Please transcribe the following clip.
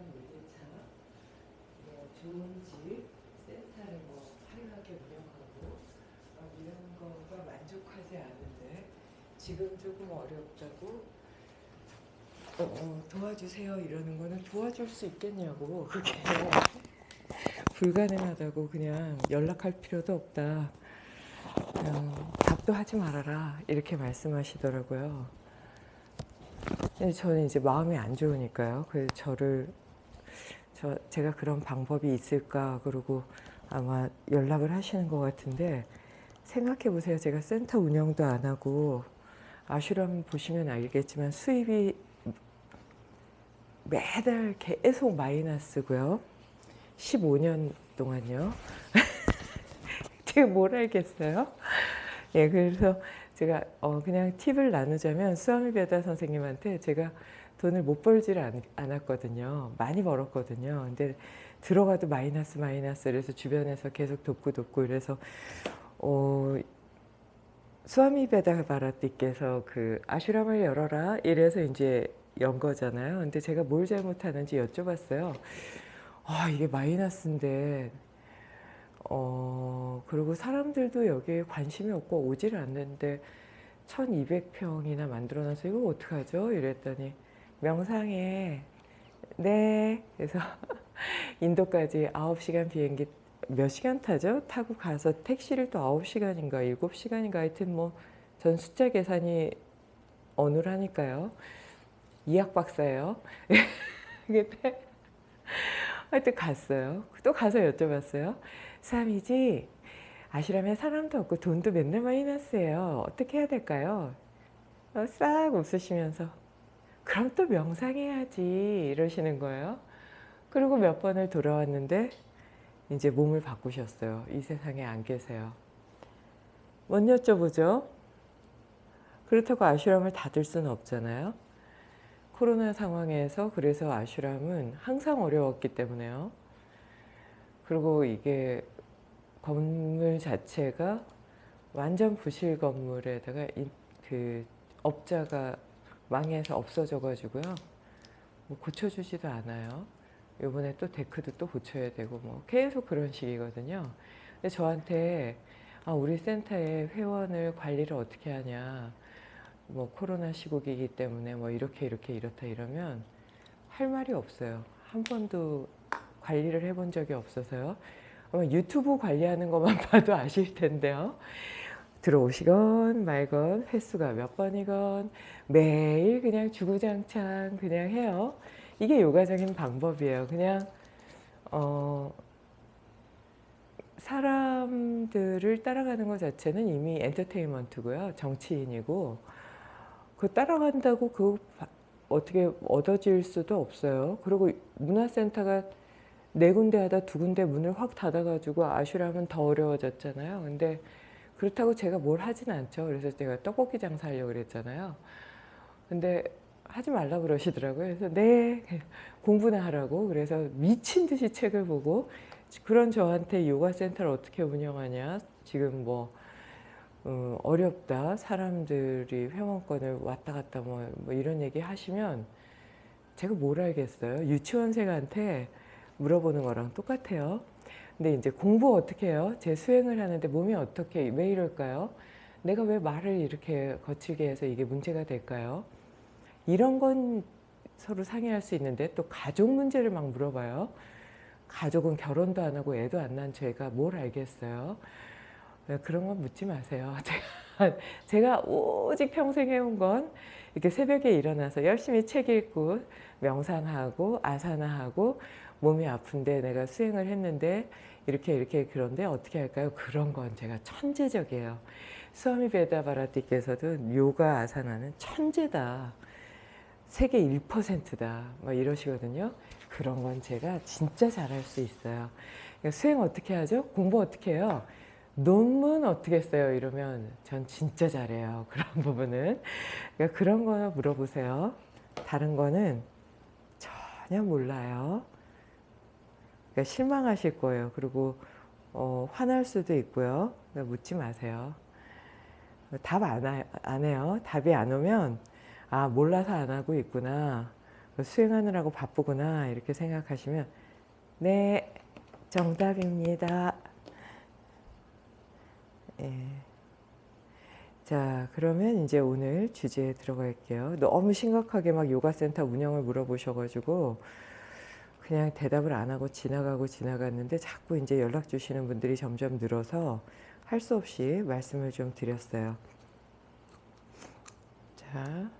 어떤 문제처럼 뭐 좋은 집, 센터를 뭐 화려하게 운영하고 어, 이런 거가 만족하지 않은데 지금 조금 어렵다고 어, 어, 도와주세요 이러는 거는 도와줄 수 있겠냐고 그게. 불가능하다고 그냥 연락할 필요도 없다. 어, 답도 하지 말아라. 이렇게 말씀하시더라고요. 저는 이제 마음이 안 좋으니까요. 그래서 저를 저 제가 그런 방법이 있을까 그러고 아마 연락을 하시는 것 같은데 생각해 보세요 제가 센터 운영도 안 하고 아슈람 보시면 알겠지만 수입이 매달 계속 마이너스고요. 15년 동안요. 제가 뭘 알겠어요? 예, 그래서 제가 어, 그냥 팁을 나누자면 수아미 베다 선생님한테 제가 돈을 못 벌지를 않, 않았거든요. 많이 벌었거든요. 근데 들어가도 마이너스 마이너스 그래서 주변에서 계속 돕고 돕고 이래서 어, 수아미 베다 바라띠께서 그 아슈람을 열어라 이래서 이제 연 거잖아요. 근데 제가 뭘 잘못하는지 여쭤봤어요. 아 이게 마이너스인데 어 그리고 사람들도 여기에 관심이 없고 오질 않는데 1200평이나 만들어놔서 이거 어떡하죠? 이랬더니 명상에 네 그래서 인도까지 9시간 비행기 몇 시간 타죠? 타고 가서 택시를 또 9시간인가 7시간인가 하여튼 뭐 전 숫자 계산이 어눌하니까요. 이학 박사예요. 근데 하여튼 갔어요. 또 가서 여쭤봤어요. 삼이지 아시라면 사람도 없고 돈도 맨날 마이너스예요. 어떻게 해야 될까요? 어, 싹 웃으시면서 그럼 또 명상해야지 이러시는 거예요. 그리고 몇 번을 돌아왔는데 이제 몸을 바꾸셨어요. 이 세상에 안 계세요. 뭔 여쭤보죠? 그렇다고 아슈람을 닫을 수는 없잖아요. 코로나 상황에서 그래서 아슈람은 항상 어려웠기 때문에요. 그리고 이게 건물 자체가 완전 부실 건물에다가 그 업자가 망해서 없어져 가지고요. 뭐 고쳐주지도 않아요. 요번에 또 데크도 또 고쳐야 되고 뭐 계속 그런 식이거든요. 근데 저한테 아, 우리 센터의 회원을 관리를 어떻게 하냐. 뭐 코로나 시국이기 때문에 뭐 이렇게 이렇게 이렇다 이러면 할 말이 없어요. 한 번도 관리를 해본 적이 없어서요. 아마 유튜브 관리하는 것만 봐도 아실 텐데요. 들어오시건 말건 횟수가 몇 번이건 매일 그냥 주구장창 그냥 해요. 이게 요가적인 방법이에요. 그냥 어 사람들을 따라가는 것 자체는 이미 엔터테인먼트고요. 정치인이고 그 따라간다고 그 어떻게 얻어질 수도 없어요. 그리고 문화센터가 네 군데 하다 두 군데 문을 확 닫아가지고 아슈람은 더 어려워졌잖아요. 근데 그렇다고 제가 뭘 하진 않죠. 그래서 제가 떡볶이 장사하려고 그랬잖아요. 근데 하지 말라 그러시더라고요. 그래서 네 공부나 하라고 그래서 미친 듯이 책을 보고 그런 저한테 요가 센터를 어떻게 운영하냐 지금 뭐 어, 어렵다 사람들이 회원권을 왔다 갔다 뭐, 뭐 이런 얘기 하시면 제가 뭘 알겠어요 유치원생한테 물어보는 거랑 똑같아요 근데 이제 공부 어떻게 해요? 제 수행을 하는데 몸이 어떻게 왜 이럴까요? 내가 왜 말을 이렇게 거칠게 해서 이게 문제가 될까요? 이런 건 서로 상의할 수 있는데 또 가족 문제를 막 물어봐요. 가족은 결혼도 안 하고 애도 안 난 제가 뭘 알겠어요? 네, 그런 건 묻지 마세요. 제가, 제가 오직 평생 해온 건 이렇게 새벽에 일어나서 열심히 책 읽고 명상하고 아사나하고 몸이 아픈데 내가 수행을 했는데 이렇게 이렇게 그런데 어떻게 할까요? 그런 건 제가 천재적이에요. 수아미 베다바라티께서도 요가 아사나는 천재다. 세계 1%다. 막 이러시거든요. 그런 건 제가 진짜 잘할 수 있어요. 그러니까 수행 어떻게 하죠? 공부 어떻게 해요? 논문 어떻게 써요? 이러면 전 진짜 잘해요. 그런 부분은. 그러니까 그런 거 물어보세요. 다른 거는 전혀 몰라요. 그러니까 실망하실 거예요. 그리고 어, 화날 수도 있고요. 그러니까 묻지 마세요. 답 안 안 해요. 답이 안 오면 아 몰라서 안 하고 있구나. 수행하느라고 바쁘구나 이렇게 생각하시면 네 정답입니다. 예. 자, 그러면 이제 오늘 주제에 들어갈게요. 너무 심각하게 막 요가센터 운영을 물어보셔가지고 그냥 대답을 안 하고 지나가고 지나갔는데 자꾸 이제 연락 주시는 분들이 점점 늘어서 할 수 없이 말씀을 좀 드렸어요. 자,